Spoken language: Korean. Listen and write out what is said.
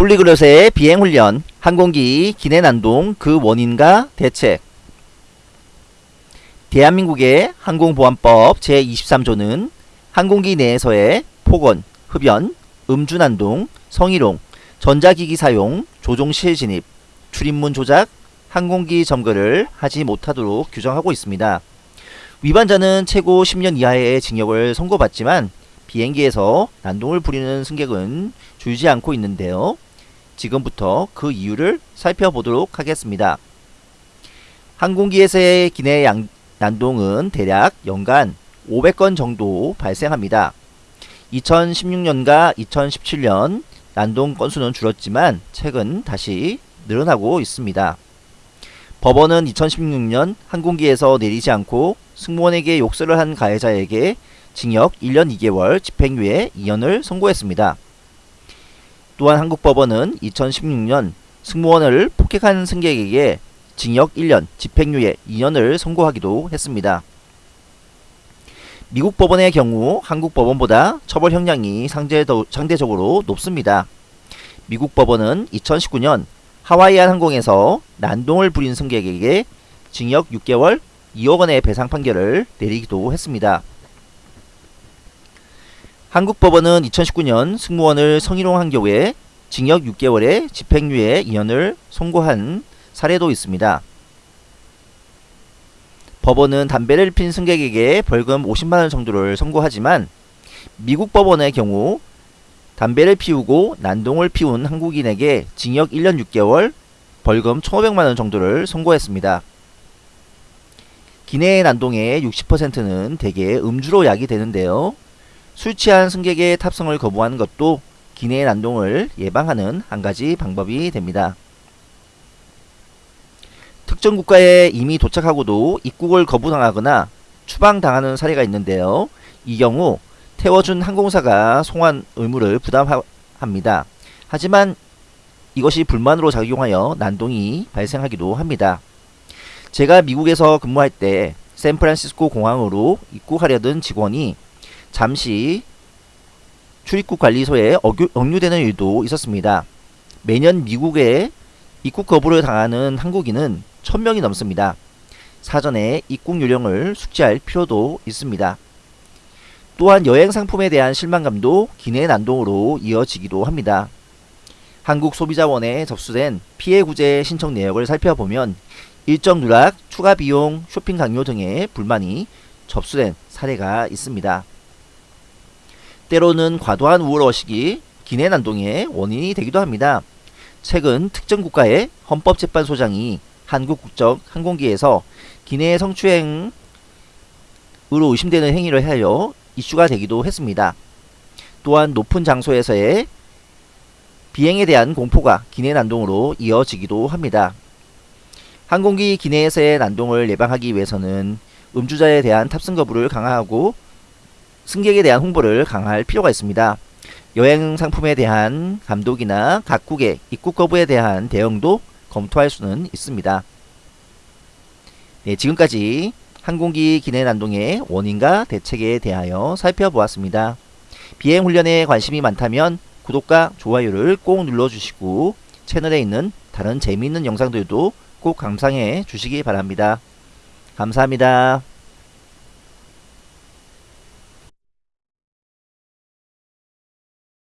폴리글롯의 비행훈련, 항공기 기내 난동 그 원인과 대책 대한민국의 항공보안법 제23조는 항공기 내에서의 폭언, 흡연, 음주난동, 성희롱, 전자기기 사용, 조종실 진입, 출입문 조작, 항공기 점거를 하지 못하도록 규정하고 있습니다. 위반자는 최고 10년 이하의 징역을 선고받지만 비행기에서 난동을 부리는 승객은 줄지 않고 있는데요. 지금부터 그 이유를 살펴보도록 하겠습니다. 항공기에서의 기내 양, 난동은 대략 연간 500건 정도 발생합니다. 2016년과 2017년 난동 건수는 줄었지만 최근 다시 늘어나고 있습니다. 법원은 2016년 항공기에서 내리지 않고 승무원에게 욕설을 한 가해자에게 징역 1년 2개월 집행유예 2년을 선고했습니다. 또한 한국 법원은 2016년 승무원을 폭행한 승객에게 징역 1년, 집행유예 2년을 선고하기도 했습니다. 미국 법원의 경우 한국 법원보다 처벌 형량이 상대적으로 높습니다. 미국 법원은 2019년 하와이안 항공에서 난동을 부린 승객에게 징역 6개월 2억 원의 배상 판결을 내리기도 했습니다. 한국 법원은 2019년 승무원을 성희롱한 경우에 징역 6개월에 집행유예 2년을 선고한 사례도 있습니다. 법원은 담배를 핀 승객에게 벌금 50만원 정도를 선고하지만 미국 법원의 경우 담배를 피우고 난동을 피운 한국인에게 징역 1년 6개월 벌금 1500만원 정도를 선고했습니다. 기내의 난동의 60%는 대개 음주로 야기되는데요. 술 취한 승객의 탑승을 거부하는 것도 기내의 난동을 예방하는 한 가지 방법이 됩니다. 특정 국가에 이미 도착하고도 입국을 거부당하거나 추방당하는 사례가 있는데요. 이 경우 태워준 항공사가 송환 의무를 부담합니다. 하지만 이것이 불만으로 작용하여 난동이 발생하기도 합니다. 제가 미국에서 근무할 때 샌프란시스코 공항으로 입국하려던 직원이 잠시 출입국 관리소에 억류되는 일도 있었습니다. 매년 미국에 입국 거부를 당하는 한국인은 1000명이 넘습니다. 사전에 입국 요령을 숙지할 필요도 있습니다. 또한 여행 상품에 대한 실망감도 기내 난동으로 이어지기도 합니다. 한국소비자원에 접수된 피해 구제 신청 내역을 살펴보면 일정 누락, 추가 비용, 쇼핑 강요 등의 불만이 접수된 사례가 있습니다. 때로는 과도한 우월의식이 기내 난동의 원인이 되기도 합니다. 최근 특정 국가의 헌법재판소장이 한국 국적 항공기에서 기내 성추행으로 의심되는 행위를 하여 이슈가 되기도 했습니다. 또한 높은 장소에서의 비행에 대한 공포가 기내 난동으로 이어지기도 합니다. 항공기 기내에서의 난동을 예방하기 위해서는 음주자에 대한 탑승 거부를 강화하고 승객에 대한 홍보를 강화할 필요가 있습니다. 여행 상품에 대한 감독이나 각국의 입국 거부에 대한 대응도 검토할 수는 있습니다. 네, 지금까지 항공기 기내 난동의 원인과 대책에 대하여 살펴보았습니다. 비행 훈련에 관심이 많다면 구독과 좋아요를 꼭 눌러주시고 채널에 있는 다른 재미있는 영상들도 꼭 감상해 주시기 바랍니다. 감사합니다.